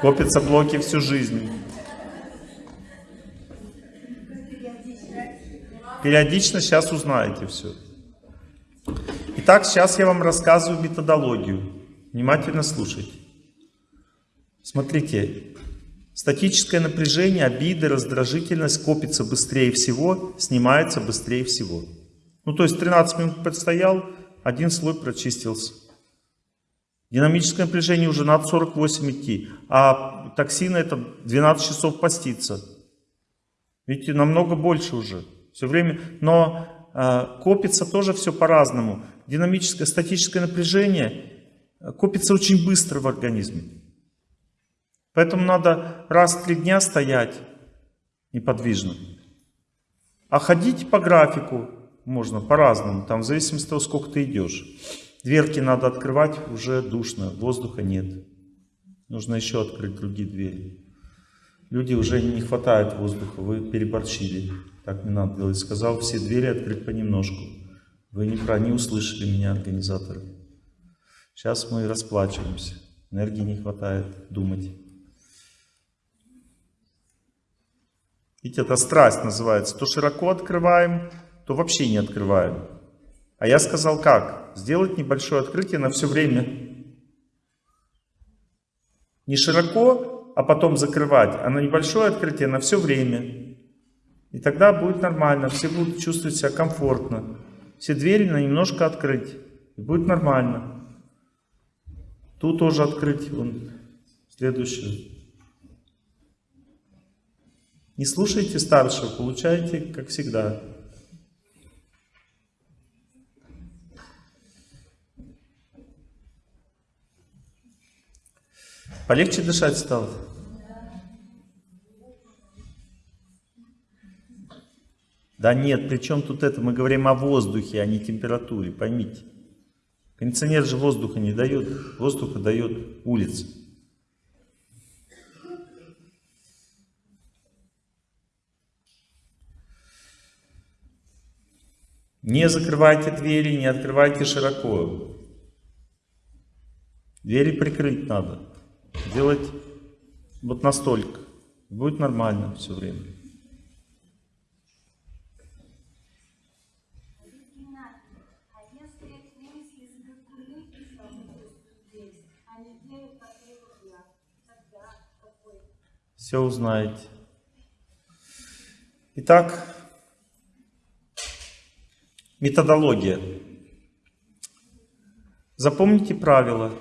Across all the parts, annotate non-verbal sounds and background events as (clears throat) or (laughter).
Копятся блоки всю жизнь. Периодично сейчас узнаете все. Итак, сейчас я вам рассказываю методологию. Внимательно слушайте. Смотрите, статическое напряжение, обиды, раздражительность копится быстрее всего, снимается быстрее всего. Ну, то есть 13 минут предстоял, один слой прочистился. Динамическое напряжение уже надо 48 идти, а токсины это 12 часов поститься. Видите, намного больше уже. Все время, но э, копится тоже все по-разному. Динамическое, статическое напряжение э, копится очень быстро в организме. Поэтому надо раз в три дня стоять неподвижно. А ходить по графику можно по-разному, там в зависимости от того, сколько ты идешь. Дверки надо открывать, уже душно, воздуха нет. Нужно еще открыть другие двери. Люди уже не хватает воздуха, вы переборщили. Так не надо делать. Сказал все двери открыть понемножку. Вы не, про, не услышали меня, организаторы. Сейчас мы расплачиваемся. Энергии не хватает думать. Ведь это страсть называется. То широко открываем, то вообще не открываем. А я сказал как? Сделать небольшое открытие на все время. Не широко, а потом закрывать, а на небольшое открытие на все время. И тогда будет нормально, все будут чувствовать себя комфортно. Все двери на немножко открыть, и будет нормально. Тут тоже открыть, вон, следующую. Не слушайте старшего, получаете, как всегда. Полегче дышать стало? Да нет, при чем тут это? Мы говорим о воздухе, а не температуре, поймите. Кондиционер же воздуха не дает, воздуха дает улица. Не закрывайте двери, не открывайте широко. Двери прикрыть надо. Делать вот настолько. Будет нормально все время. Все узнаете. Итак, методология. Запомните правила.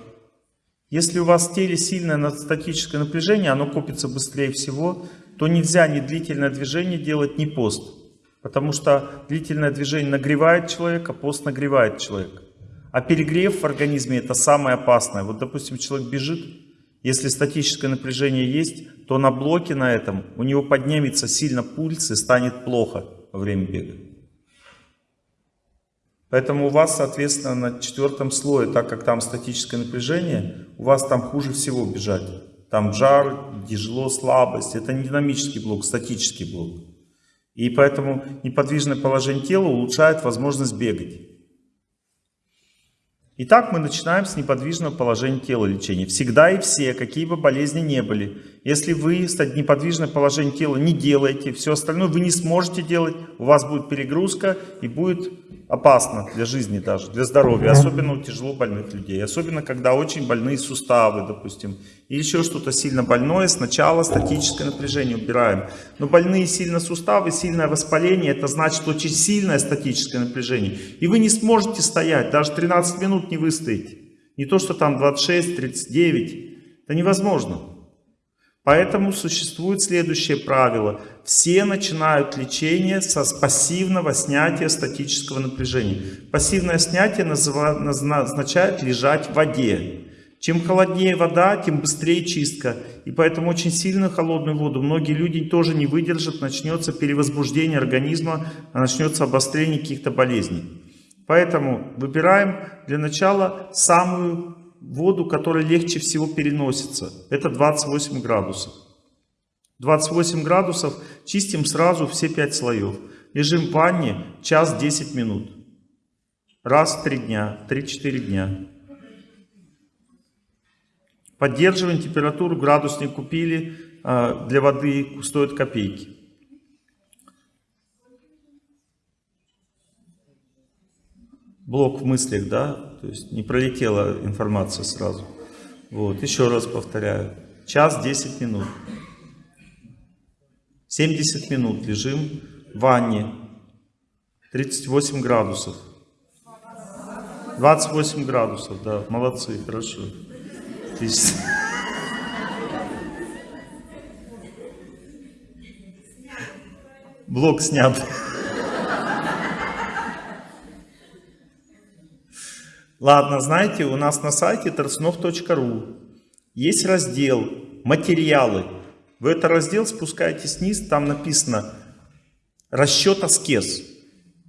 Если у вас в теле сильное статическое напряжение, оно копится быстрее всего, то нельзя ни длительное движение делать, ни пост. Потому что длительное движение нагревает человека, пост нагревает человека. А перегрев в организме это самое опасное. Вот, допустим, человек бежит, если статическое напряжение есть, то на блоке на этом у него поднимется сильно пульс и станет плохо во время бега. Поэтому у вас, соответственно, на четвертом слое, так как там статическое напряжение, у вас там хуже всего бежать. Там жар, тяжело, слабость. Это не динамический блок, статический блок. И поэтому неподвижное положение тела улучшает возможность бегать. Итак, мы начинаем с неподвижного положения тела лечения. Всегда и все, какие бы болезни не были. Если вы неподвижное положение тела не делаете, все остальное вы не сможете делать, у вас будет перегрузка и будет опасно для жизни даже, для здоровья, особенно у тяжело больных людей, особенно когда очень больные суставы, допустим, и еще что-то сильно больное, сначала статическое напряжение убираем. Но больные сильно суставы, сильное воспаление, это значит очень сильное статическое напряжение. И вы не сможете стоять, даже 13 минут не выстоите. Не то, что там 26, 39, это невозможно. Поэтому существует следующее правило. Все начинают лечение со пассивного снятия статического напряжения. Пассивное снятие означает лежать в воде. Чем холоднее вода, тем быстрее чистка. И поэтому очень сильную холодную воду многие люди тоже не выдержат, начнется перевозбуждение организма, начнется обострение каких-то болезней. Поэтому выбираем для начала самую воду, которая легче всего переносится. Это 28 градусов. 28 градусов чистим сразу все 5 слоев. Лежим в ванне час 10 минут. Раз в 3 дня, 3-4 дня. Поддерживаем температуру, градусник купили, а, для воды стоит копейки. Блок в мыслях, да, то есть не пролетела информация сразу. Вот, еще раз повторяю, час 10 минут. 70 минут лежим в ванне, 38 градусов. 28 градусов, да, молодцы, хорошо. Отлично. Блок снят. Ладно, знаете, у нас на сайте торснов.ру есть раздел «Материалы». В этот раздел спускаетесь вниз, там написано «Расчет аскез».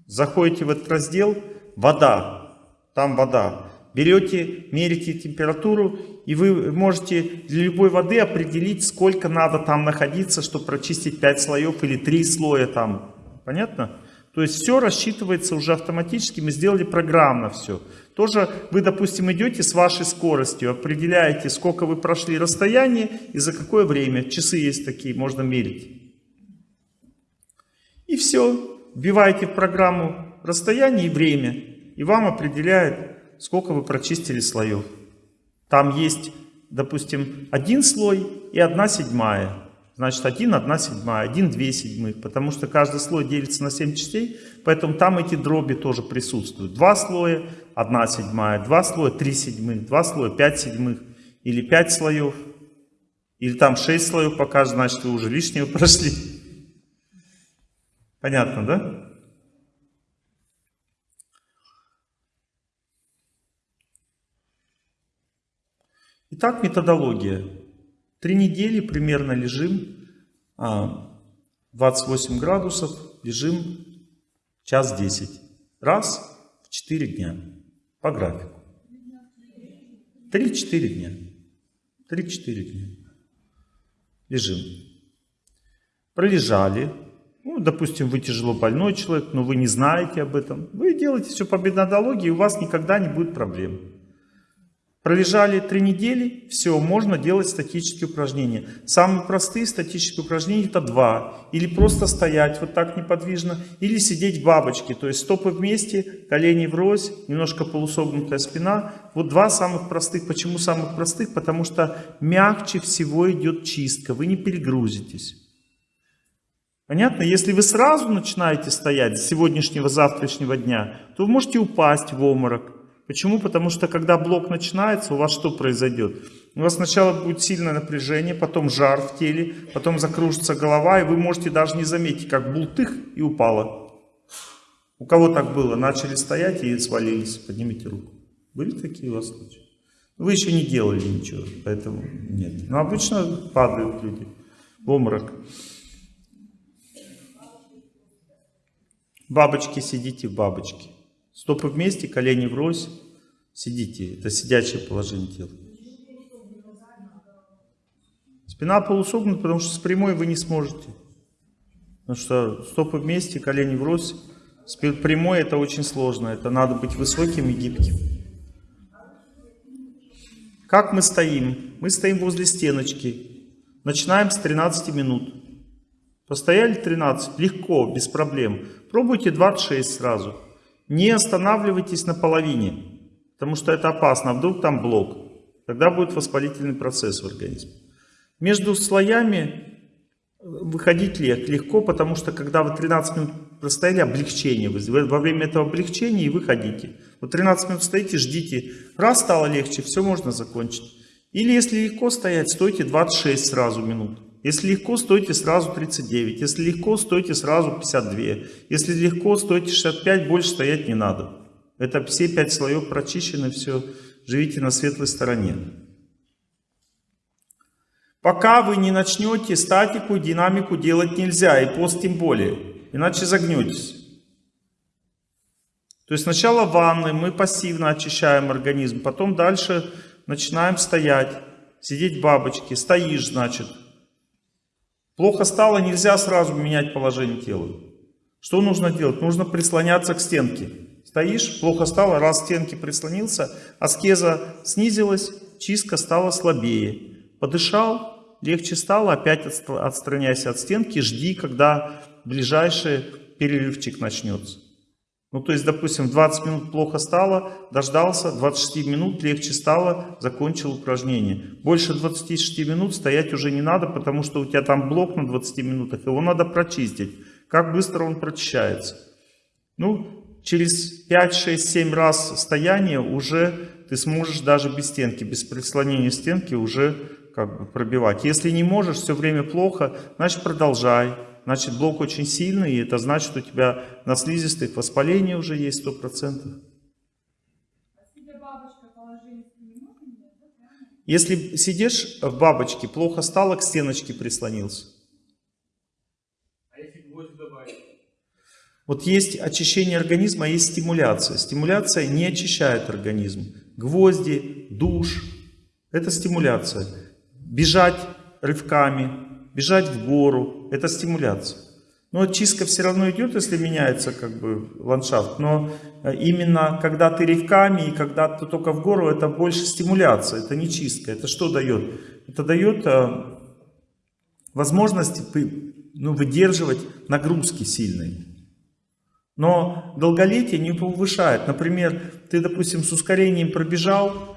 Заходите в этот раздел «Вода», там вода. Берете, мерите температуру, и вы можете для любой воды определить, сколько надо там находиться, чтобы прочистить 5 слоев или 3 слоя там. Понятно? То есть все рассчитывается уже автоматически, мы сделали программно все. Тоже вы, допустим, идете с вашей скоростью, определяете, сколько вы прошли расстояние и за какое время. Часы есть такие, можно мерить. И все. Вбиваете в программу расстояние и время. И вам определяет, сколько вы прочистили слоев. Там есть, допустим, один слой и одна седьмая. Значит, 1, 1 седьмая, 1, 2 седьмых, потому что каждый слой делится на 7 частей, поэтому там эти дроби тоже присутствуют. Два слоя, 1 седьмая, два слоя, 3 седьмых, два слоя, 5 седьмых, или 5 слоев, или там 6 слоев покажет, значит, вы уже лишнего (laughs) прошли. Понятно, да? Итак, методология. Три недели примерно лежим, 28 а, градусов, лежим час 10. Раз в 4 дня по графику. 3-4 дня. 3-4 дня. Лежим. Пролежали. Ну, допустим, вы тяжело больной человек, но вы не знаете об этом. Вы делаете все по методологии, и у вас никогда не будет проблем. Пролежали три недели, все, можно делать статические упражнения. Самые простые статические упражнения это два. Или просто стоять вот так неподвижно, или сидеть в бабочке. То есть стопы вместе, колени врозь, немножко полусогнутая спина. Вот два самых простых. Почему самых простых? Потому что мягче всего идет чистка, вы не перегрузитесь. Понятно? Если вы сразу начинаете стоять с сегодняшнего, завтрашнего дня, то вы можете упасть в обморок. Почему? Потому что когда блок начинается, у вас что произойдет? У вас сначала будет сильное напряжение, потом жар в теле, потом закружится голова, и вы можете даже не заметить, как бултых и упало. У кого так было? Начали стоять и свалились. Поднимите руку. Были такие у вас случаи? Вы еще не делали ничего, поэтому нет. Но обычно падают люди в обморок. Бабочки, сидите в бабочке. Стопы вместе, колени врозь. Сидите. Это сидячее положение тела. Спина полусогнута, потому что с прямой вы не сможете. Потому что стопы вместе, колени врозь. С прямой это очень сложно. Это надо быть высоким и гибким. Как мы стоим? Мы стоим возле стеночки. Начинаем с 13 минут. Постояли 13, легко, без проблем. Пробуйте 26 сразу. Не останавливайтесь на половине, потому что это опасно. А вдруг там блок? Тогда будет воспалительный процесс в организме. Между слоями выходить легко, потому что когда вы 13 минут простояли, облегчение. Во время этого облегчения и выходите. Вот 13 минут стоите, ждите. Раз стало легче, все можно закончить. Или если легко стоять, стойте 26 сразу минут. Если легко, стойте сразу 39. Если легко, стойте сразу 52. Если легко, стойте 65, больше стоять не надо. Это все пять слоев прочищены, все. Живите на светлой стороне. Пока вы не начнете статику, динамику делать нельзя, и пост тем более, иначе загнетесь. То есть сначала ванны, мы пассивно очищаем организм, потом дальше начинаем стоять, сидеть в бабочке. Стоишь, значит, Плохо стало, нельзя сразу менять положение тела. Что нужно делать? Нужно прислоняться к стенке. Стоишь, плохо стало, раз к стенке прислонился, аскеза снизилась, чистка стала слабее. Подышал, легче стало, опять отстраняйся от стенки, жди, когда ближайший перерывчик начнется. Ну, то есть, допустим, 20 минут плохо стало, дождался, 26 минут легче стало, закончил упражнение. Больше 26 минут стоять уже не надо, потому что у тебя там блок на 20 минутах, его надо прочистить. Как быстро он прочищается? Ну, через 5, 6, 7 раз стояния уже ты сможешь даже без стенки, без прислонения стенки уже как бы пробивать. Если не можешь, все время плохо, значит продолжай значит блок очень сильный, и это значит, у тебя на слизистых воспаление уже есть 100%. Если сидишь в бабочке, плохо стало, к стеночке прислонился. А если гвоздь добавить? Вот есть очищение организма, а есть стимуляция. Стимуляция не очищает организм. Гвозди, душ – это стимуляция. Бежать рывками, бежать в гору, это стимуляция. Но очистка все равно идет, если меняется как бы ландшафт. Но э, именно когда ты ревками и когда ты только в гору, это больше стимуляция, это не чистка. Это что дает? Это дает э, возможность ну, выдерживать нагрузки сильные. Но долголетие не повышает. Например, ты, допустим, с ускорением пробежал,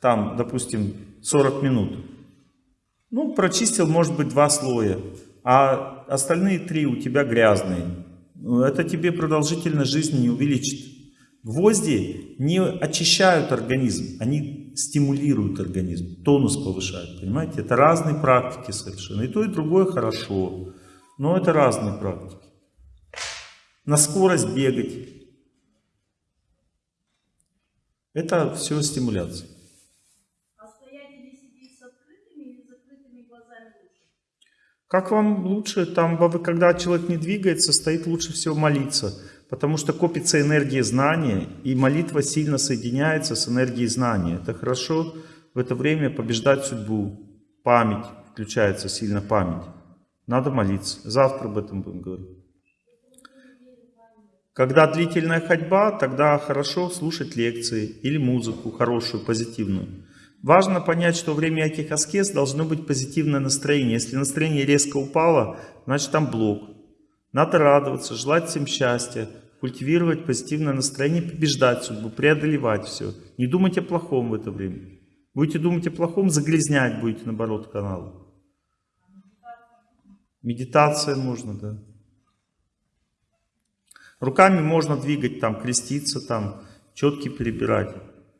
там, допустим, 40 минут. Ну, прочистил, может быть, два слоя, а остальные три у тебя грязные. Ну, это тебе продолжительность жизни не увеличит. Гвозди не очищают организм, они стимулируют организм, тонус повышают, понимаете? Это разные практики совершенно. И то, и другое хорошо, но это разные практики. На скорость бегать. Это все стимуляция. Как вам лучше, там, когда человек не двигается, стоит лучше всего молиться, потому что копится энергия знания, и молитва сильно соединяется с энергией знания. Это хорошо в это время побеждать судьбу, память, включается сильно память. Надо молиться. Завтра об этом будем говорить. Когда длительная ходьба, тогда хорошо слушать лекции или музыку хорошую, позитивную. Важно понять, что во время этих аскез должно быть позитивное настроение. Если настроение резко упало, значит там блок. Надо радоваться, желать всем счастья, культивировать позитивное настроение, побеждать судьбу, преодолевать все. Не думать о плохом в это время. Будете думать о плохом, загрязнять будете, наоборот, канал. Медитация можно, да. Руками можно двигать, там, креститься, там, четки перебирать.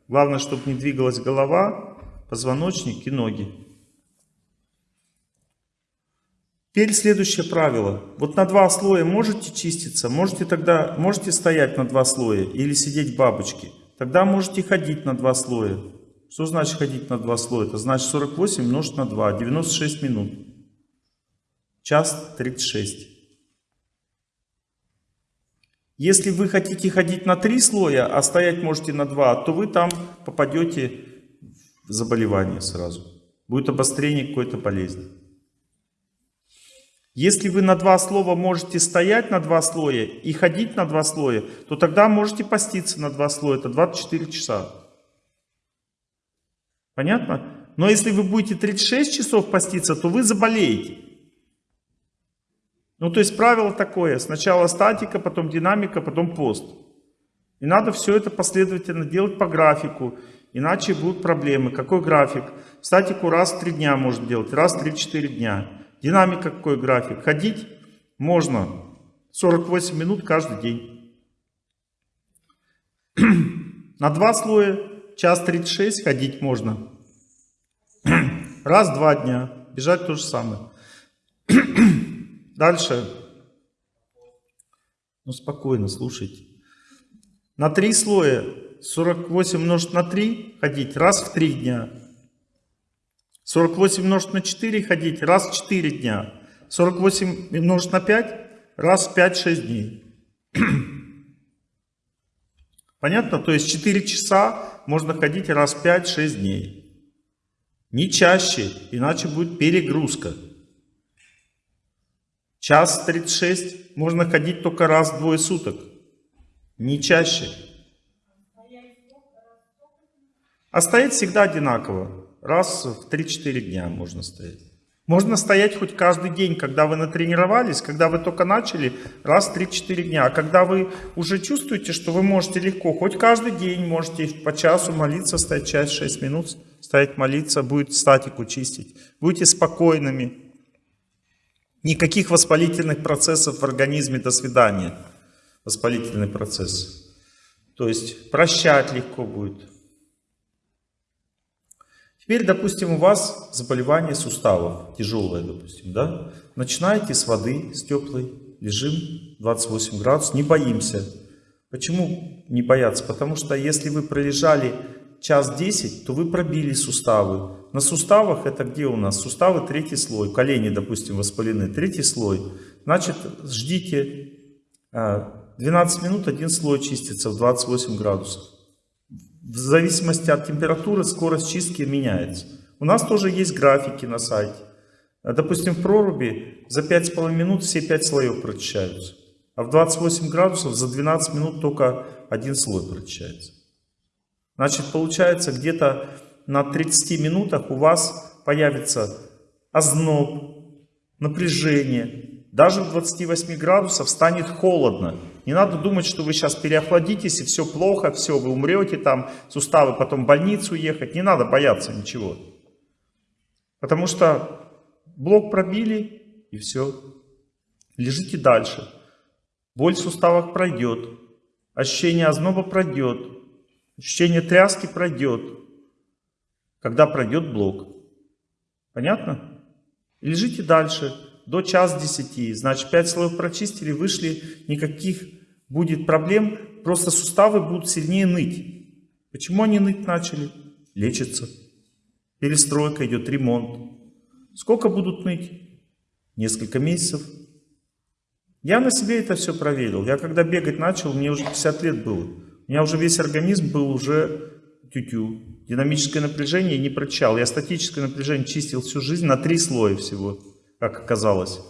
Главное, чтобы не двигалась голова, позвоночник и ноги. Теперь следующее правило. Вот на два слоя можете чиститься, можете тогда можете стоять на два слоя или сидеть в бабочке. Тогда можете ходить на два слоя. Что значит ходить на два слоя? Это значит 48 умножить на 2, 96 минут. Час 36. Если вы хотите ходить на три слоя, а стоять можете на два, то вы там попадете в заболевание сразу. Будет обострение какой-то болезни. Если вы на два слова можете стоять на два слоя и ходить на два слоя, то тогда можете поститься на два слоя. Это 24 часа. Понятно? Но если вы будете 36 часов поститься, то вы заболеете. Ну, то есть правило такое. Сначала статика, потом динамика, потом пост. И надо все это последовательно делать по графику. Иначе будут проблемы. Какой график? Статику раз в 3 дня можно делать, раз в 3-4 дня. Динамика какой график? Ходить можно 48 минут каждый день. (clears throat) На два слоя час 36 ходить можно. (clears throat) Раз-два дня. Бежать то же самое. (clears throat) Дальше. Ну, спокойно, слушайте. На три слоя 48 умножить на 3 ходить раз в 3 дня. 48 умножить на 4 ходить раз в 4 дня. 48 умножить на 5 раз в 5-6 дней. (clears throat) Понятно? То есть 4 часа можно ходить раз в 5-6 дней. Не чаще, иначе будет перегрузка. Час 36 можно ходить только раз в двое суток. Не чаще. А стоять всегда одинаково. Раз в 3-4 дня можно стоять. Можно стоять хоть каждый день, когда вы натренировались, когда вы только начали, раз в 3-4 дня. А когда вы уже чувствуете, что вы можете легко, хоть каждый день можете по часу молиться, стоять час, 6 минут, стоять молиться, будет статику чистить. Будете спокойными. Никаких воспалительных процессов в организме, до свидания. Воспалительный процесс. То есть прощать легко будет. Теперь, допустим, у вас заболевание суставов, тяжелое, допустим, да? Начинаете с воды, с теплой, лежим 28 градусов, не боимся. Почему не бояться? Потому что если вы пролежали час 10, то вы пробили суставы. На суставах это где у нас? Суставы третий слой, колени, допустим, воспалены, третий слой. Значит, ждите 12 а, минут, один слой чистится в 28 градусов в зависимости от температуры скорость чистки меняется. У нас тоже есть графики на сайте. Допустим, в проруби за 5,5 минут все 5 слоев прочищаются. А в 28 градусов за 12 минут только один слой прочищается. Значит, получается, где-то на 30 минутах у вас появится озноб, напряжение. Даже в 28 градусов станет холодно. Не надо думать, что вы сейчас переохладитесь и все плохо, все, вы умрете там, суставы потом в больницу ехать. Не надо бояться ничего. Потому что блок пробили и все. Лежите дальше. Боль в суставах пройдет. Ощущение озноба пройдет. Ощущение тряски пройдет. Когда пройдет блок. Понятно? лежите дальше до час десяти. Значит, 5 слоев прочистили, вышли, никаких будет проблем, просто суставы будут сильнее ныть. Почему они ныть начали? Лечатся. Перестройка идет, ремонт. Сколько будут ныть? Несколько месяцев. Я на себе это все проверил. Я когда бегать начал, мне уже 50 лет было. У меня уже весь организм был уже тю-тю. Динамическое напряжение не прочал. Я статическое напряжение чистил всю жизнь на три слоя всего, как оказалось.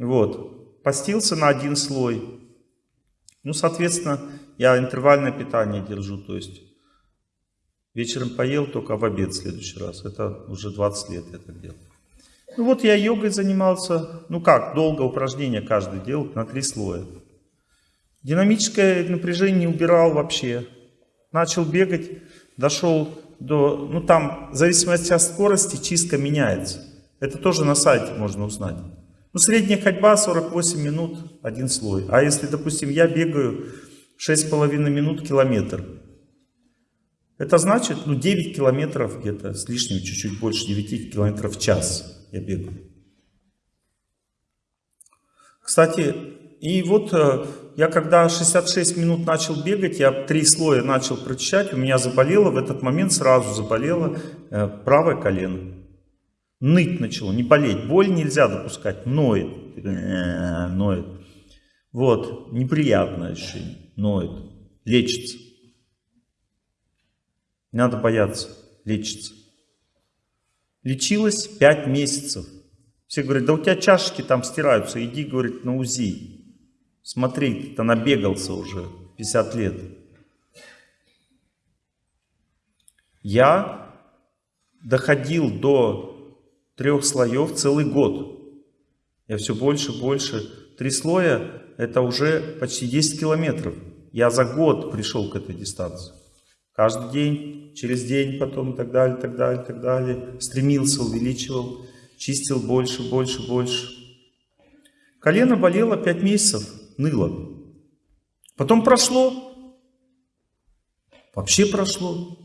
Вот. Постился на один слой. Ну, соответственно, я интервальное питание держу, то есть вечером поел, только в обед в следующий раз. Это уже 20 лет я так делал. Ну вот я йогой занимался, ну как, долго упражнения каждый делал на три слоя. Динамическое напряжение не убирал вообще. Начал бегать, дошел до, ну там в зависимости от скорости чистка меняется. Это тоже на сайте можно узнать. Ну, средняя ходьба 48 минут, один слой. А если, допустим, я бегаю 6,5 минут километр, это значит, ну, 9 километров где-то, с лишним, чуть-чуть больше 9 километров в час я бегаю. Кстати, и вот э, я когда 66 минут начал бегать, я три слоя начал прочищать, у меня заболело, в этот момент сразу заболело э, правое колено. Ныть начало, не болеть. Боль нельзя допускать, ноет. «Э, (clears throat) ноет. Вот, неприятное ощущение, ноет, лечится. Не надо бояться, лечится. Лечилась 5 месяцев. Все говорят, да у тебя чашечки там стираются, иди, говорит, на УЗИ. Смотри, ты набегался уже 50 лет. Я доходил до трех слоев целый год. Я все больше, больше. Три слоя – это уже почти 10 километров. Я за год пришел к этой дистанции. Каждый день, через день потом и так далее, так далее, так далее. Стремился, увеличивал, чистил больше, больше, больше. Колено болело 5 месяцев, ныло. Потом прошло. Вообще прошло.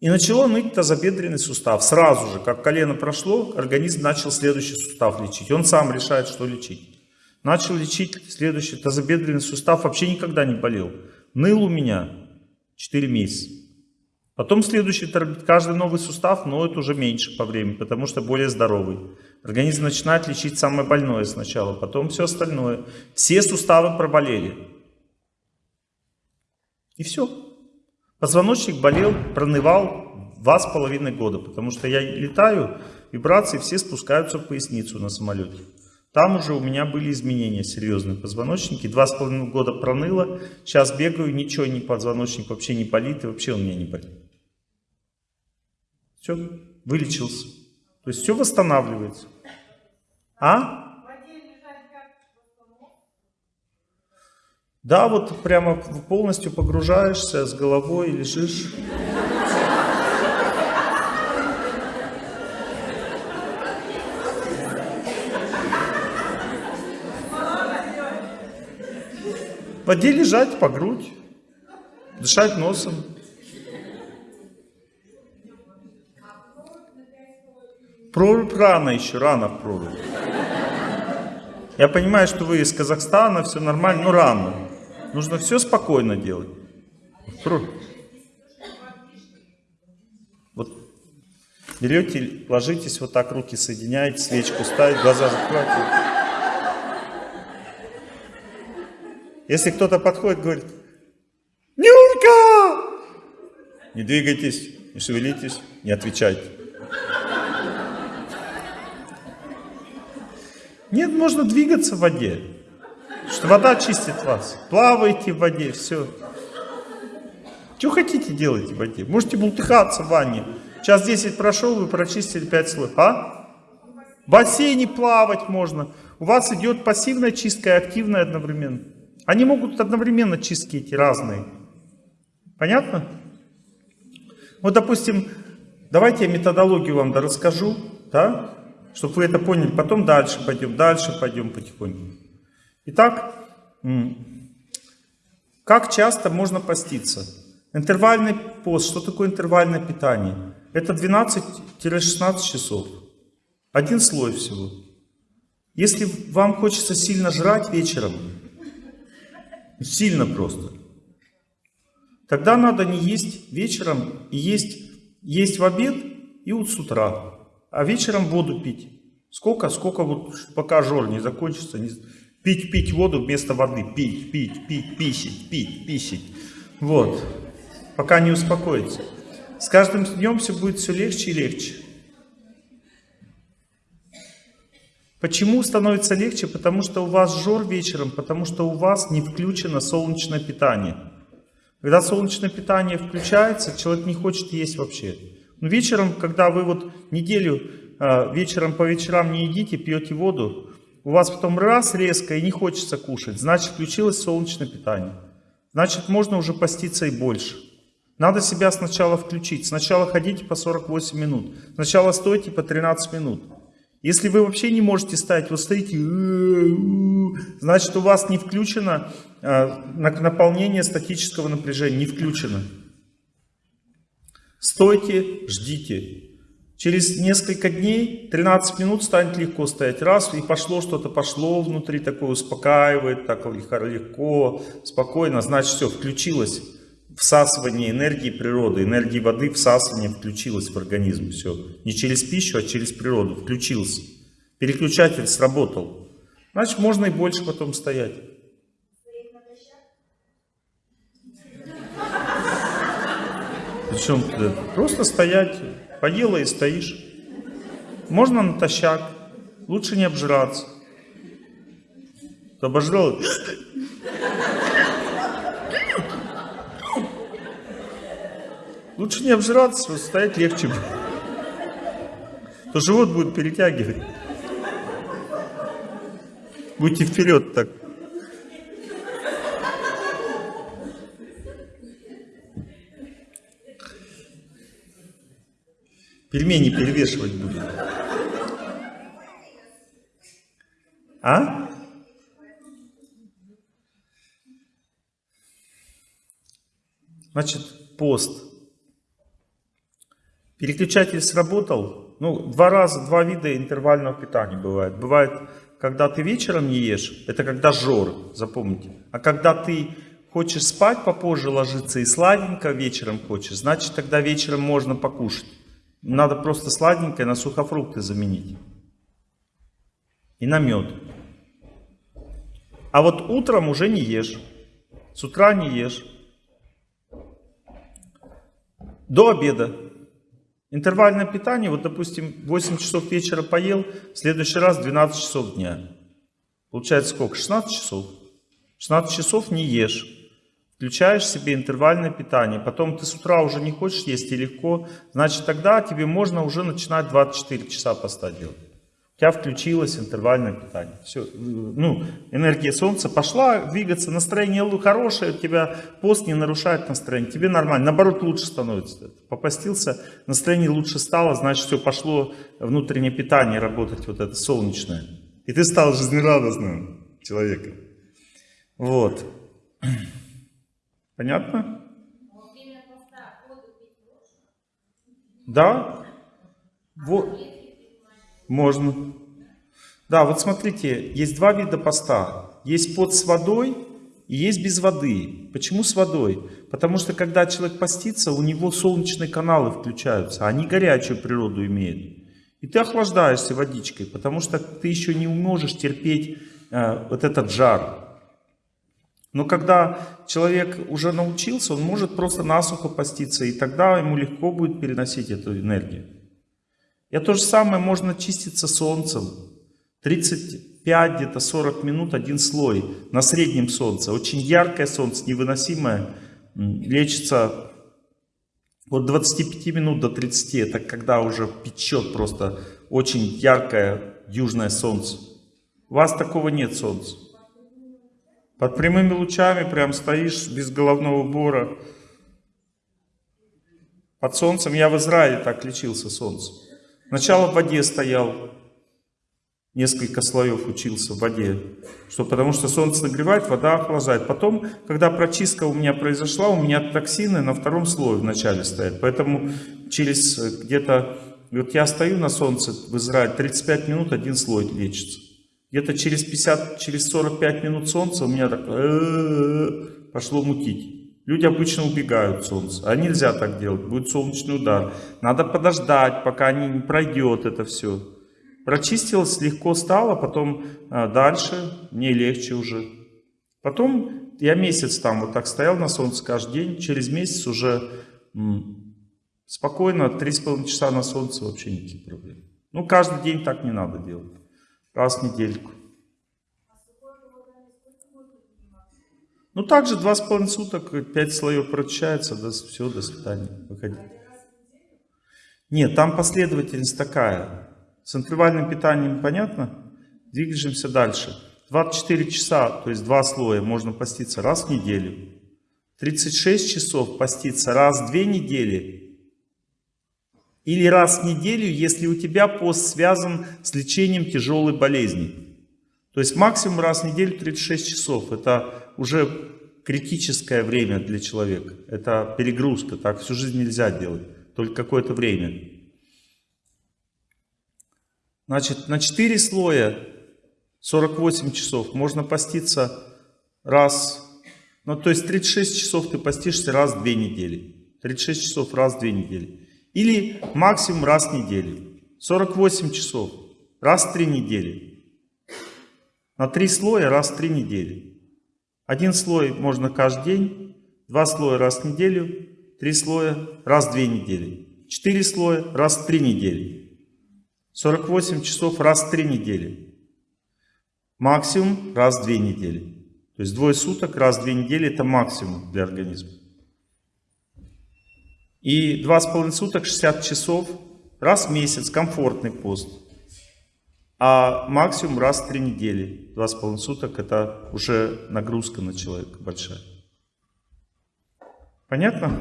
И начало ныть тазобедренный сустав. Сразу же, как колено прошло, организм начал следующий сустав лечить. Он сам решает, что лечить. Начал лечить следующий тазобедренный сустав. Вообще никогда не болел. Ныл у меня 4 месяца. Потом следующий, каждый новый сустав ноет уже меньше по времени, потому что более здоровый. Организм начинает лечить самое больное сначала, потом все остальное. Все суставы проболели. И все. Позвоночник болел, пронывал два с половиной года, потому что я летаю, вибрации все спускаются в поясницу на самолете. Там уже у меня были изменения серьезные позвоночники. Два с половиной года проныло. Сейчас бегаю, ничего не позвоночник вообще не болит, и вообще он меня не болит. Все, вылечился. То есть все восстанавливается. А? Да, вот прямо полностью погружаешься с головой, лежишь. В воде лежать по грудь, дышать носом. Прорубь рано еще, рано в прорубь. Я понимаю, что вы из Казахстана, все нормально, но рано. Нужно все спокойно делать. Вот берете, ложитесь вот так, руки соединяете, свечку ставите, глаза закрываете. Если кто-то подходит, говорит, Нюрка! Не двигайтесь, не шевелитесь, не отвечайте. Нет, можно двигаться в воде. Что вода чистит вас. Плавайте в воде, все. Что хотите делайте в воде. Можете бултыхаться в ванне. Час 10 прошел, вы прочистили 5 слоев. А? В бассейне плавать можно. У вас идет пассивная чистка и активная одновременно. Они могут одновременно чистки эти разные. Понятно? Вот, допустим, давайте я методологию вам расскажу, да? Чтобы вы это поняли. Потом дальше пойдем, дальше пойдем потихоньку. Итак, как часто можно поститься? Интервальный пост. Что такое интервальное питание? Это 12-16 часов. Один слой всего. Если вам хочется сильно жрать вечером, сильно просто, тогда надо не есть вечером и есть, есть в обед и вот с утра а вечером воду пить. Сколько? Сколько вот, пока жор не закончится. Не... Пить, пить воду вместо воды. Пить, пить, пить, писить, пить, писить. Вот. Пока не успокоится. С каждым днем все будет все легче и легче. Почему становится легче? Потому что у вас жор вечером, потому что у вас не включено солнечное питание. Когда солнечное питание включается, человек не хочет есть вообще. Ну, вечером, когда вы вот неделю а, вечером по вечерам не едите, пьете воду, у вас потом раз резко и не хочется кушать, значит включилось солнечное питание. Значит можно уже поститься и больше. Надо себя сначала включить. Сначала ходите по 48 минут. Сначала стойте по 13 минут. Если вы вообще не можете стоять, вы стоите, значит у вас не включено а, наполнение статического напряжения, не включено. Стойте, ждите. Через несколько дней, 13 минут станет легко стоять. Раз, и пошло что-то, пошло внутри, такое успокаивает, так легко, спокойно. Значит, все, включилось всасывание энергии природы, энергии воды, всасывание включилось в организм. Все. Не через пищу, а через природу. Включился. Переключатель сработал. Значит, можно и больше потом стоять. Причем просто стоять, поела и стоишь. Можно натощак, лучше не обжираться. Обожрал. Лучше не обжираться, стоять легче. То живот будет перетягивать. Будьте вперед так. Пельмени перевешивать будут. А? Значит, пост. Переключатель сработал. Ну, два раза, два вида интервального питания бывает. Бывает, когда ты вечером не ешь, это когда жор, запомните. А когда ты хочешь спать попозже ложиться и сладенько вечером хочешь, значит, тогда вечером можно покушать. Надо просто сладенькое на сухофрукты заменить. И на мед. А вот утром уже не ешь. С утра не ешь. До обеда. Интервальное питание, вот допустим, 8 часов вечера поел, в следующий раз 12 часов дня. Получается сколько? 16 часов. 16 часов не ешь. Включаешь себе интервальное питание. Потом ты с утра уже не хочешь есть и легко. Значит, тогда тебе можно уже начинать 24 часа поста делать. У тебя включилось интервальное питание. Все. Ну, энергия солнца пошла двигаться, настроение хорошее, у тебя пост не нарушает настроение. Тебе нормально, наоборот лучше становится. Попостился, настроение лучше стало, значит все пошло внутреннее питание работать, вот это солнечное. И ты стал жизнерадостным человеком. Вот. Понятно? Да? Вот. Можно. Да, вот смотрите, есть два вида поста. Есть под с водой и есть без воды. Почему с водой? Потому что когда человек постится, у него солнечные каналы включаются, они горячую природу имеют. И ты охлаждаешься водичкой, потому что ты еще не можешь терпеть э, вот этот жар. Но когда человек уже научился, он может просто насухо поститься, и тогда ему легко будет переносить эту энергию. И то же самое можно чиститься солнцем. 35 где-то 40 минут один слой на среднем солнце. Очень яркое солнце, невыносимое, лечится от 25 минут до 30. Это когда уже печет просто очень яркое южное солнце. У вас такого нет солнца. Под прямыми лучами прям стоишь без головного убора. Под солнцем. Я в Израиле так лечился солнцем. Сначала в воде стоял. Несколько слоев учился в воде. Что, потому что солнце нагревает, вода охлаждает. Потом, когда прочистка у меня произошла, у меня токсины на втором слое вначале стоят. Поэтому через где-то... Вот я стою на солнце в Израиле, 35 минут один слой лечится. Где-то через 50, через 45 минут солнца у меня так пошло мутить. Люди обычно убегают от солнца. А нельзя так делать. Будет солнечный удар. Надо подождать, пока не пройдет это все. Прочистилось, легко стало, потом а, дальше мне легче уже. Потом я месяц там вот так стоял на солнце каждый день. Через месяц уже спокойно, 3,5 часа на солнце вообще никаких проблем. Ну, каждый день так не надо делать раз в недельку. Ну, также два с половиной суток, пять слоев прочищается, да, все, до свидания, выходи. Нет, там последовательность такая. С интервальным питанием понятно? Двигаемся дальше. 24 часа, то есть два слоя, можно поститься раз в неделю. 36 часов поститься раз в две недели или раз в неделю, если у тебя пост связан с лечением тяжелой болезни. То есть максимум раз в неделю 36 часов. Это уже критическое время для человека. Это перегрузка. Так всю жизнь нельзя делать. Только какое-то время. Значит, на 4 слоя 48 часов можно поститься раз. Ну, то есть 36 часов ты постишься раз в 2 недели. 36 часов раз в 2 недели. Или максимум раз в неделю. 48 часов. Раз в 3 недели. На 3 слоя раз в 3 недели. Один слой можно каждый день. Два слоя раз в неделю. Три слоя раз в 2 недели. Четыре слоя раз в 3 недели. 48 часов раз в 3 недели. Максимум раз в 2 недели. То есть двое суток раз в 2 недели это максимум для организма. И два с половиной суток, 60 часов, раз в месяц, комфортный пост. А максимум раз в три недели, два с половиной суток, это уже нагрузка на человека большая. Понятно?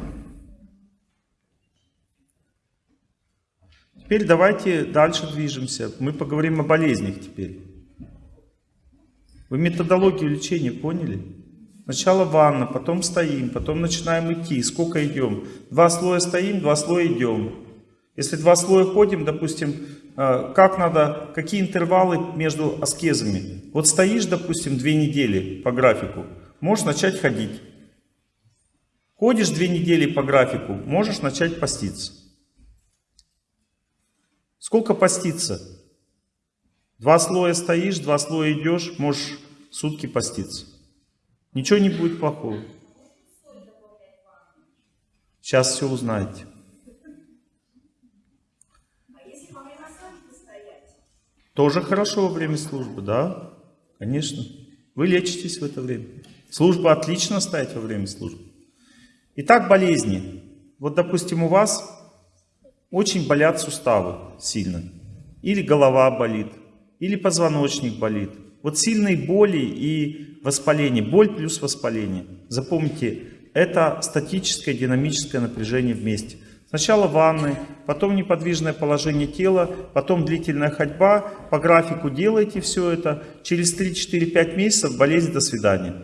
Теперь давайте дальше движемся. Мы поговорим о болезнях теперь. Вы методологию лечения поняли? Сначала ванна, потом стоим, потом начинаем идти. Сколько идем? Два слоя стоим, два слоя идем. Если два слоя ходим, допустим, э, как надо, какие интервалы между аскезами? Вот стоишь, допустим, две недели по графику, можешь начать ходить. Ходишь две недели по графику, можешь начать поститься. Сколько поститься? Два слоя стоишь, два слоя идешь, можешь сутки поститься. Ничего не будет плохого. Сейчас все узнаете. Тоже хорошо во время службы, да? Конечно. Вы лечитесь в это время. Служба отлично ставить во время службы. Итак, болезни. Вот, допустим, у вас очень болят суставы сильно. Или голова болит, или позвоночник болит. Вот сильные боли и воспаление. Боль плюс воспаление. Запомните, это статическое динамическое напряжение вместе. Сначала ванны, потом неподвижное положение тела, потом длительная ходьба. По графику делайте все это. Через 3-4-5 месяцев болезнь до свидания.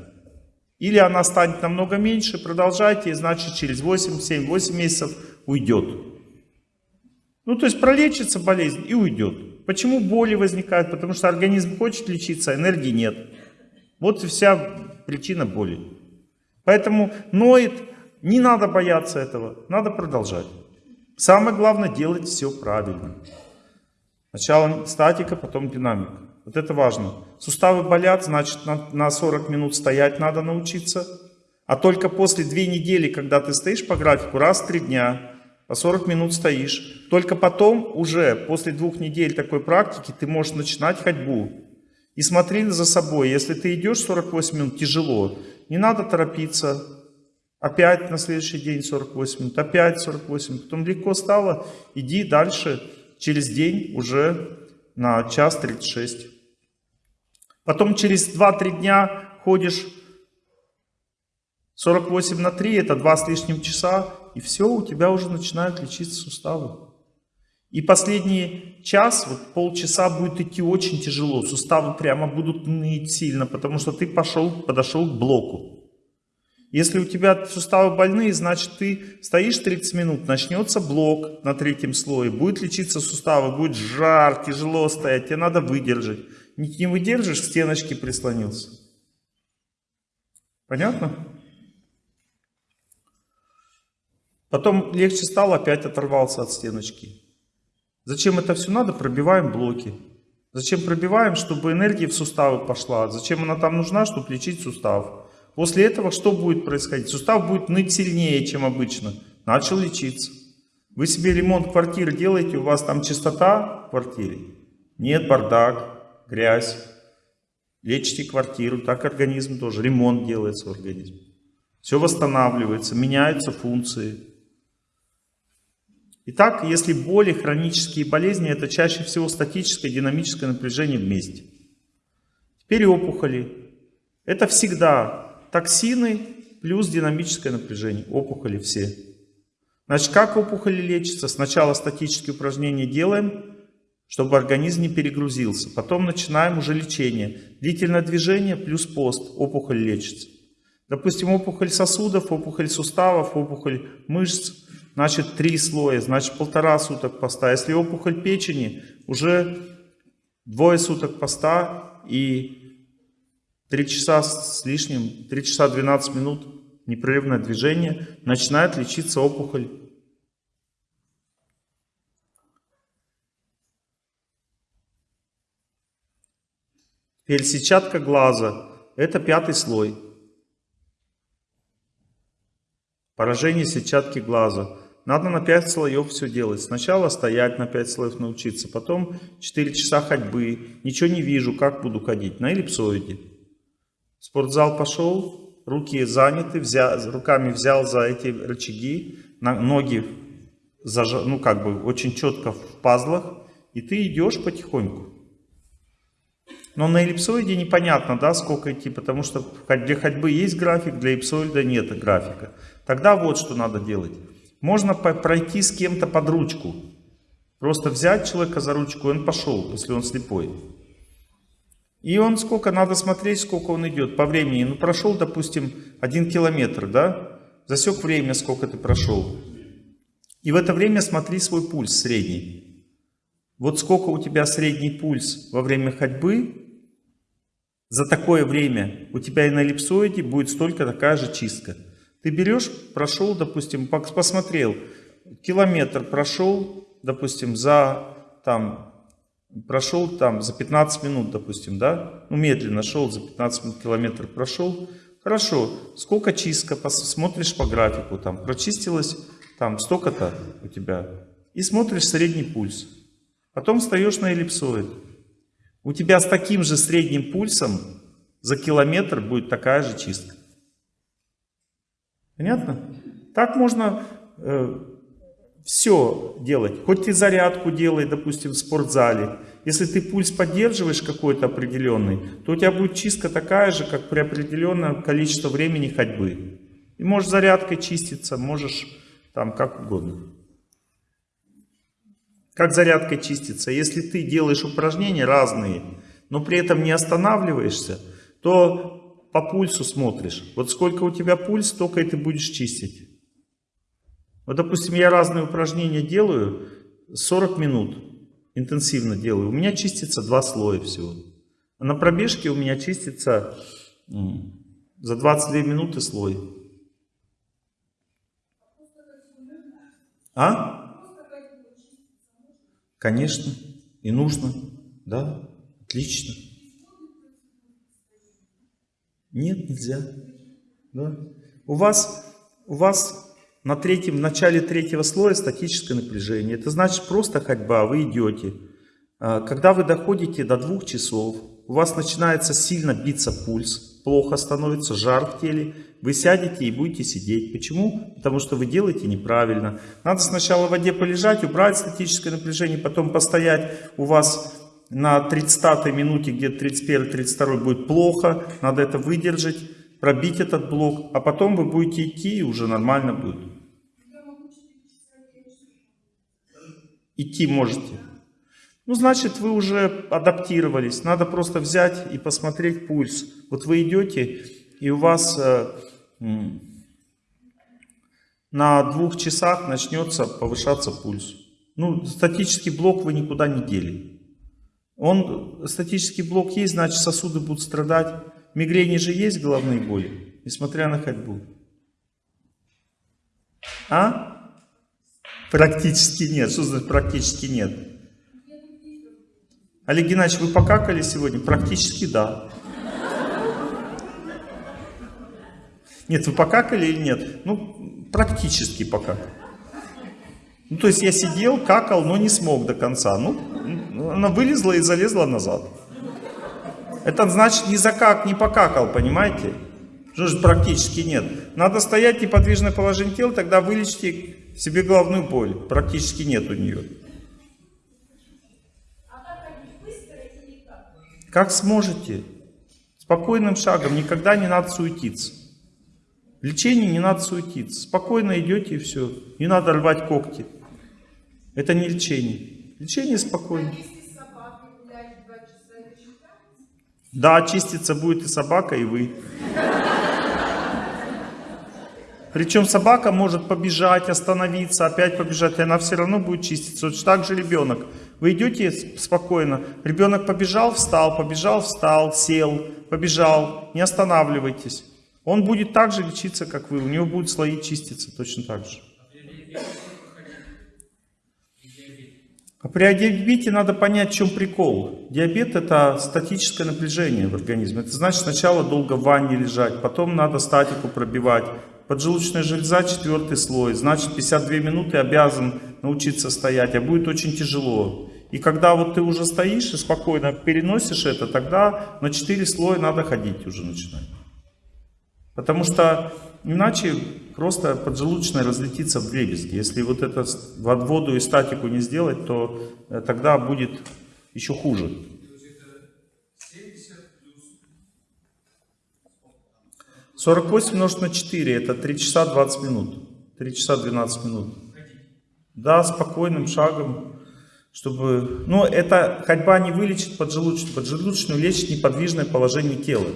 Или она станет намного меньше, продолжайте, значит через 8-7-8 месяцев уйдет. Ну то есть пролечится болезнь и уйдет. Почему боли возникают? Потому что организм хочет лечиться, а энергии нет. Вот вся причина боли. Поэтому ноет не надо бояться этого, надо продолжать. Самое главное делать все правильно. Сначала статика, потом динамика. Вот это важно. Суставы болят, значит на, 40 минут стоять надо научиться. А только после две недели, когда ты стоишь по графику, раз в три дня, 40 минут стоишь. Только потом, уже после двух недель такой практики, ты можешь начинать ходьбу. И смотри за собой. Если ты идешь 48 минут, тяжело. Не надо торопиться. Опять на следующий день 48 минут, опять 48. Потом легко стало, иди дальше. Через день уже на час 36. Потом через 2-3 дня ходишь 48 на 3, это 2 с лишним часа, и все, у тебя уже начинают лечиться суставы. И последний час, вот полчаса будет идти очень тяжело, суставы прямо будут ныть сильно, потому что ты пошел, подошел к блоку. Если у тебя суставы больные, значит ты стоишь 30 минут, начнется блок на третьем слое, будет лечиться суставы, будет жар, тяжело стоять, тебе надо выдержать. Не, выдержишь, к стеночке прислонился. Понятно? Потом легче стало, опять оторвался от стеночки. Зачем это все надо? Пробиваем блоки. Зачем пробиваем? Чтобы энергия в суставы пошла. Зачем она там нужна? Чтобы лечить сустав. После этого что будет происходить? Сустав будет ныть сильнее, чем обычно. Начал лечиться. Вы себе ремонт квартиры делаете, у вас там чистота в квартире? Нет, бардак, грязь. Лечите квартиру, так организм тоже. Ремонт делается в организме. Все восстанавливается, меняются функции. Итак, если боли, хронические болезни, это чаще всего статическое динамическое напряжение вместе. Теперь опухоли. Это всегда токсины плюс динамическое напряжение. Опухоли все. Значит, как опухоли лечатся? Сначала статические упражнения делаем, чтобы организм не перегрузился. Потом начинаем уже лечение. Длительное движение плюс пост. Опухоль лечится. Допустим, опухоль сосудов, опухоль суставов, опухоль мышц. Значит, три слоя, значит, полтора суток поста. Если опухоль печени, уже двое суток поста и 3 часа с лишним, 3 часа 12 минут непрерывное движение, начинает лечиться опухоль. Теперь глаза – это пятый слой. Поражение сетчатки глаза. Надо на 5 слоев все делать. Сначала стоять на 5 слоев научиться, потом 4 часа ходьбы. Ничего не вижу, как буду ходить. На эллипсоиде спортзал пошел, руки заняты, взял, руками взял за эти рычаги, ноги заж... ну как бы очень четко в пазлах, и ты идешь потихоньку. Но на эллипсоиде непонятно, да, сколько идти, потому что для ходьбы есть график, для эллипсоида нет графика. Тогда вот что надо делать. Можно пройти с кем-то под ручку. Просто взять человека за ручку, он пошел, если он слепой. И он сколько, надо смотреть, сколько он идет по времени. Ну, прошел, допустим, один километр, да? Засек время, сколько ты прошел. И в это время смотри свой пульс средний. Вот сколько у тебя средний пульс во время ходьбы, за такое время у тебя и на эллипсоиде будет столько такая же чистка. Ты берешь, прошел, допустим, посмотрел, километр прошел, допустим, за там прошел там за 15 минут, допустим, да, ну медленно шел, за 15 минут километр прошел, хорошо, сколько чистка, смотришь по графику, там прочистилось там столько-то у тебя, и смотришь средний пульс, потом встаешь на эллипсоид, у тебя с таким же средним пульсом за километр будет такая же чистка. Понятно? Так можно э, все делать. Хоть ты зарядку делай, допустим, в спортзале. Если ты пульс поддерживаешь какой-то определенный, то у тебя будет чистка такая же, как при определенном количестве времени ходьбы. И можешь зарядкой чиститься, можешь там как угодно. Как зарядкой чиститься? Если ты делаешь упражнения разные, но при этом не останавливаешься, то по пульсу смотришь. Вот сколько у тебя пульс, столько и ты будешь чистить. Вот, допустим, я разные упражнения делаю 40 минут, интенсивно делаю. У меня чистится два слоя всего. А на пробежке у меня чистится за 22 минуты слой. А? Конечно, и нужно, да, отлично. Нет, нельзя. Да. У вас, у вас на третьем, в начале третьего слоя статическое напряжение. Это значит просто ходьба, вы идете. А, когда вы доходите до двух часов, у вас начинается сильно биться пульс, плохо становится, жар в теле, вы сядете и будете сидеть. Почему? Потому что вы делаете неправильно. Надо сначала в воде полежать, убрать статическое напряжение, потом постоять. У вас на 30 минуте, где-то 31-32 будет плохо, надо это выдержать, пробить этот блок, а потом вы будете идти и уже нормально будет. Идти можете. Ну, значит, вы уже адаптировались. Надо просто взять и посмотреть пульс. Вот вы идете, и у вас э, на двух часах начнется повышаться пульс. Ну, статический блок вы никуда не дели. Он, статический блок есть, значит сосуды будут страдать. Мигрени же есть головные боли, несмотря на ходьбу. А? Практически нет. Что значит практически нет? Олег Геннадьевич, вы покакали сегодня? Практически да. Нет, вы покакали или нет? Ну, практически покакали. Ну, то есть я сидел, какал, но не смог до конца. Ну, она вылезла и залезла назад. Это значит не закак, не покакал, понимаете? Что практически нет. Надо стоять неподвижное положение тела, тогда вылечите себе головную боль. Практически нет у нее. Как сможете. Спокойным шагом, никогда не надо суетиться. В лечении не надо суетиться. Спокойно идете и все. Не надо рвать когти. Это не лечение. Лечение спокойно. Да, чиститься будет и собака, и вы. Причем собака может побежать, остановиться, опять побежать, и она все равно будет чиститься. Вот так же ребенок. Вы идете спокойно, ребенок побежал, встал, побежал, встал, сел, побежал, не останавливайтесь. Он будет так же лечиться, как вы, у него будут слои чиститься точно так же. А при диабете надо понять, в чем прикол. Диабет это статическое напряжение в организме. Это значит сначала долго в ванне лежать, потом надо статику пробивать. Поджелудочная железа четвертый слой, значит 52 минуты обязан научиться стоять, а будет очень тяжело. И когда вот ты уже стоишь и спокойно переносишь это, тогда на 4 слоя надо ходить уже начинать. Потому что иначе просто поджелудочная разлетится в дребезги. Если вот это воду и статику не сделать, то э, тогда будет еще хуже. 48 умножить на 4, это 3 часа 20 минут. 3 часа 12 минут. Да, спокойным шагом, чтобы... Но это ходьба не вылечит поджелудочную. Поджелудочную лечит неподвижное положение тела.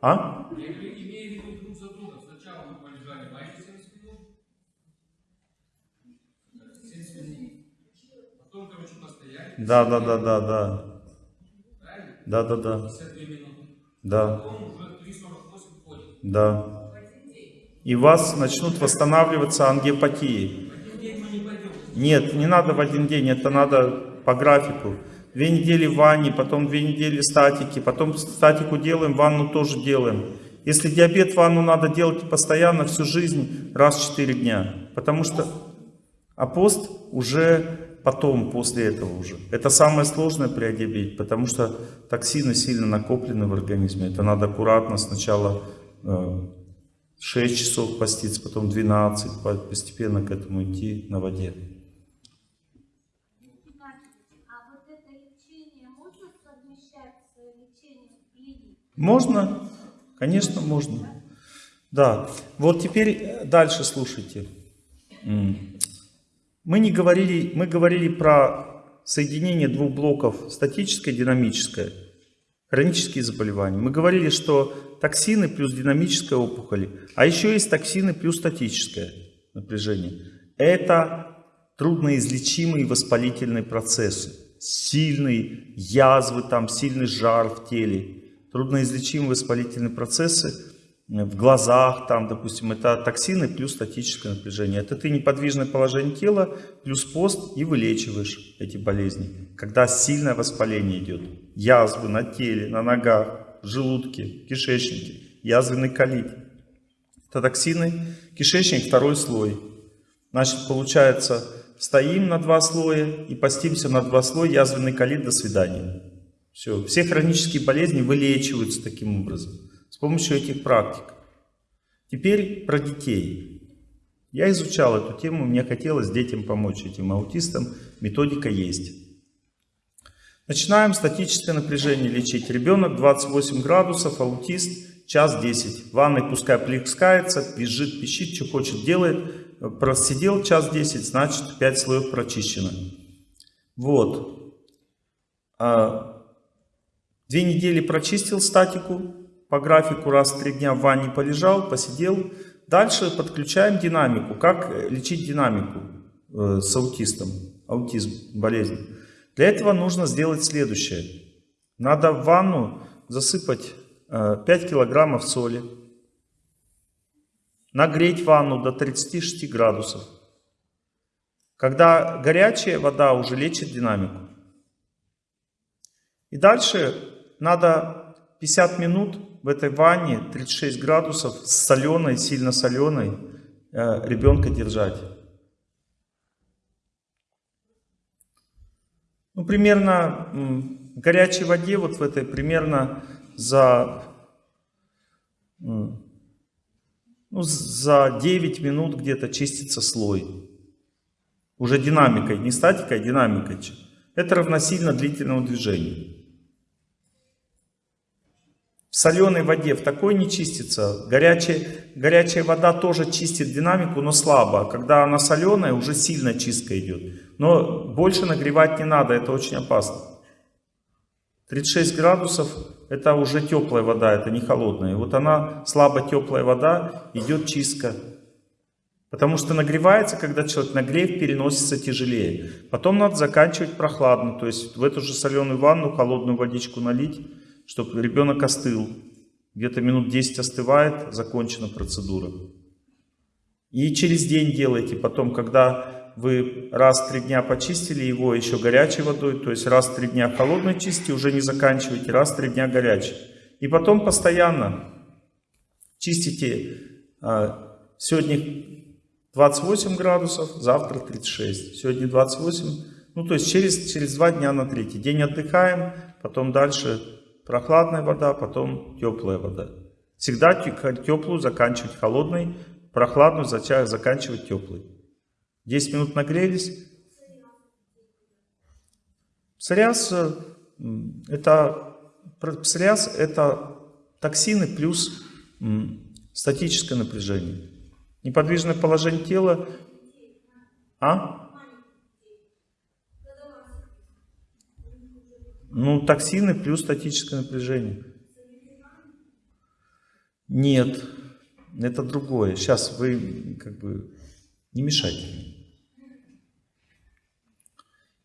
А? Да, да, да, да, да. Да, да, да. Да. Да. И вас начнут восстанавливаться ангиопатии. Нет, не надо в один день, это надо по графику. Две недели в ванне, потом две недели статики, потом статику делаем, ванну тоже делаем. Если диабет, ванну надо делать постоянно, всю жизнь, раз в 4 дня. Потому что... А пост уже потом, после этого уже. Это самое сложное при диабете, потому что токсины сильно накоплены в организме. Это надо аккуратно сначала 6 э, часов поститься, потом 12, постепенно к этому идти на воде. Можно, конечно, можно. Да, вот теперь э, дальше слушайте. Мы не говорили, мы говорили про соединение двух блоков статическое и динамическое, хронические заболевания. Мы говорили, что токсины плюс динамическая опухоль, а еще есть токсины плюс статическое напряжение. Это трудноизлечимые воспалительные процессы, сильные язвы, там, сильный жар в теле, трудноизлечимые воспалительные процессы в глазах, там, допустим, это токсины плюс статическое напряжение. Это ты неподвижное положение тела плюс пост и вылечиваешь эти болезни. Когда сильное воспаление идет, язвы на теле, на ногах, желудке, кишечнике, язвенный колит. Это токсины, кишечник второй слой. Значит, получается, стоим на два слоя и постимся на два слоя, язвенный колит, до свидания. Все, все хронические болезни вылечиваются таким образом с помощью этих практик. Теперь про детей. Я изучал эту тему, мне хотелось детям помочь, этим аутистам. Методика есть. Начинаем статическое напряжение лечить. Ребенок 28 градусов, аутист, час 10. В ванной пускай плескается, визжит, пищит, что хочет, делает. Просидел час 10, значит 5 слоев прочищено. Вот. Две недели прочистил статику, по графику раз в три дня в ванне полежал, посидел. Дальше подключаем динамику. Как лечить динамику э, с аутистом, аутизм, болезнь. Для этого нужно сделать следующее. Надо в ванну засыпать 5 э, килограммов соли, нагреть ванну до 36 градусов. Когда горячая вода уже лечит динамику. И дальше надо 50 минут в этой ванне 36 градусов с соленой, сильно соленой э, ребенка держать. Ну, примерно в горячей воде, вот в этой, примерно за, ну, за 9 минут где-то чистится слой. Уже динамикой, не статикой, а динамикой. Это равносильно длительному движению. В соленой воде в такой не чистится. Горячая, горячая вода тоже чистит динамику, но слабо. Когда она соленая, уже сильно чистка идет. Но больше нагревать не надо, это очень опасно. 36 градусов это уже теплая вода, это не холодная. вот она, слабо теплая вода, идет чистка. Потому что нагревается, когда человек нагрев переносится тяжелее. Потом надо заканчивать прохладно, то есть в эту же соленую ванну холодную водичку налить чтобы ребенок остыл. Где-то минут 10 остывает, закончена процедура. И через день делайте. Потом, когда вы раз в три дня почистили его еще горячей водой, то есть раз в три дня холодной чисти, уже не заканчивайте, раз в три дня горячей. И потом постоянно чистите. А, сегодня 28 градусов, завтра 36. Сегодня 28, ну то есть через, через два дня на третий. День отдыхаем, потом дальше Прохладная вода, потом теплая вода. Всегда теплую заканчивать холодной, прохладную заканчивать теплой. 10 минут нагрелись. Псориаз это, псориаз это токсины плюс статическое напряжение. Неподвижное положение тела. А? Ну, токсины плюс статическое напряжение. Нет, это другое. Сейчас вы как бы не мешайте.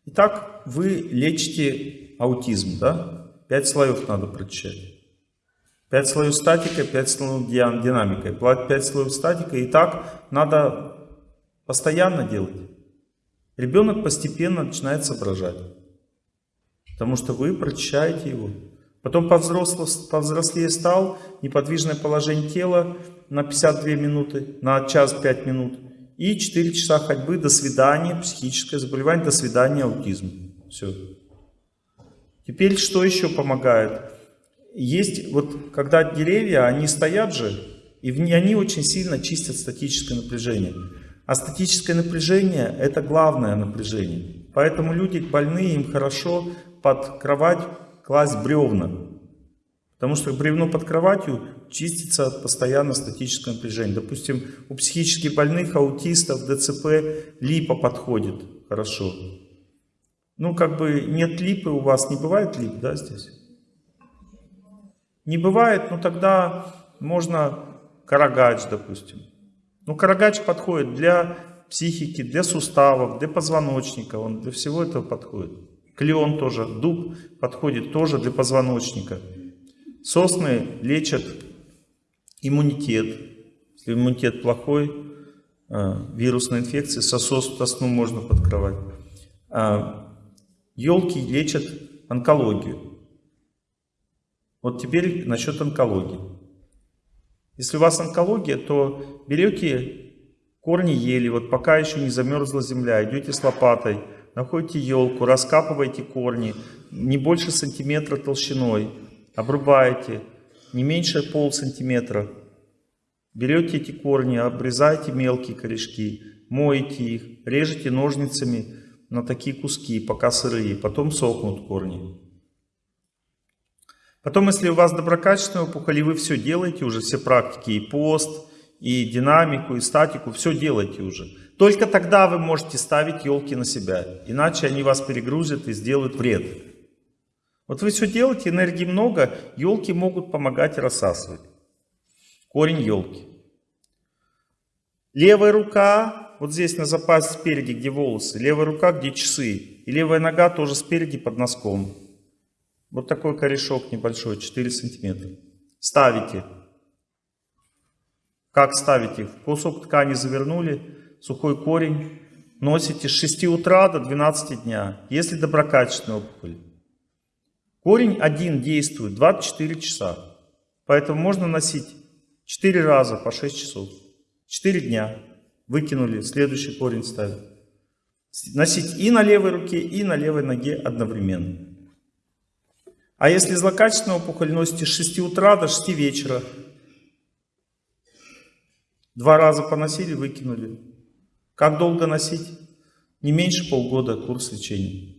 Итак, вы лечите аутизм, да? Пять слоев надо прочитать. Пять слоев статика, пять слоев динамика. Пять слоев статика. И так надо постоянно делать. Ребенок постепенно начинает соображать. Потому что вы прочищаете его. Потом повзрослее стал, неподвижное положение тела на 52 минуты, на час 5 минут. И 4 часа ходьбы, до свидания, психическое заболевание, до свидания, аутизм. Все. Теперь что еще помогает? есть вот, когда деревья, они стоят же, и они очень сильно чистят статическое напряжение. А статическое напряжение – это главное напряжение. Поэтому люди больные, им хорошо под кровать класть бревна. Потому что бревно под кроватью чистится постоянно статическое напряжение. Допустим, у психически больных, аутистов, ДЦП липа подходит хорошо. Ну, как бы нет липы у вас, не бывает лип, да, здесь? Не бывает, но тогда можно карагач, допустим. Ну, карагач подходит для психики, для суставов, для позвоночника, он для всего этого подходит. Клеон тоже, дуб подходит тоже для позвоночника. Сосны лечат иммунитет. Если иммунитет плохой, э, вирусная инфекция, сосос, сосну можно подкрывать. Елки а, лечат онкологию. Вот теперь насчет онкологии. Если у вас онкология, то берете корни ели, вот пока еще не замерзла земля, идете с лопатой, находите елку, раскапываете корни, не больше сантиметра толщиной, обрубаете, не меньше пол сантиметра. Берете эти корни, обрезаете мелкие корешки, моете их, режете ножницами на такие куски, пока сырые, потом сохнут корни. Потом, если у вас доброкачественная опухоль, и вы все делаете уже, все практики, и пост, и динамику, и статику, все делаете уже. Только тогда вы можете ставить елки на себя, иначе они вас перегрузят и сделают вред. Вот вы все делаете, энергии много, елки могут помогать рассасывать. Корень елки. Левая рука, вот здесь на запасе спереди, где волосы, левая рука, где часы, и левая нога тоже спереди под носком. Вот такой корешок небольшой, 4 сантиметра. Ставите. Как ставите? В кусок ткани завернули, сухой корень. Носите с 6 утра до 12 дня, если доброкачественная опухоль. Корень один действует 24 часа. Поэтому можно носить 4 раза по 6 часов. 4 дня. Выкинули, следующий корень ставят. Носить и на левой руке, и на левой ноге одновременно. А если злокачественную опухоль носите с 6 утра до 6 вечера, два раза поносили, выкинули. Как долго носить? Не меньше полгода курс лечения.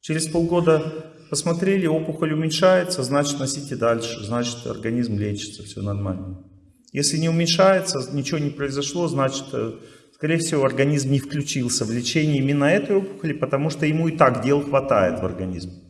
Через полгода посмотрели, опухоль уменьшается, значит носите дальше, значит организм лечится, все нормально. Если не уменьшается, ничего не произошло, значит, э, скорее всего, организм не включился в лечение именно этой опухоли, потому что ему и так дел хватает в организме.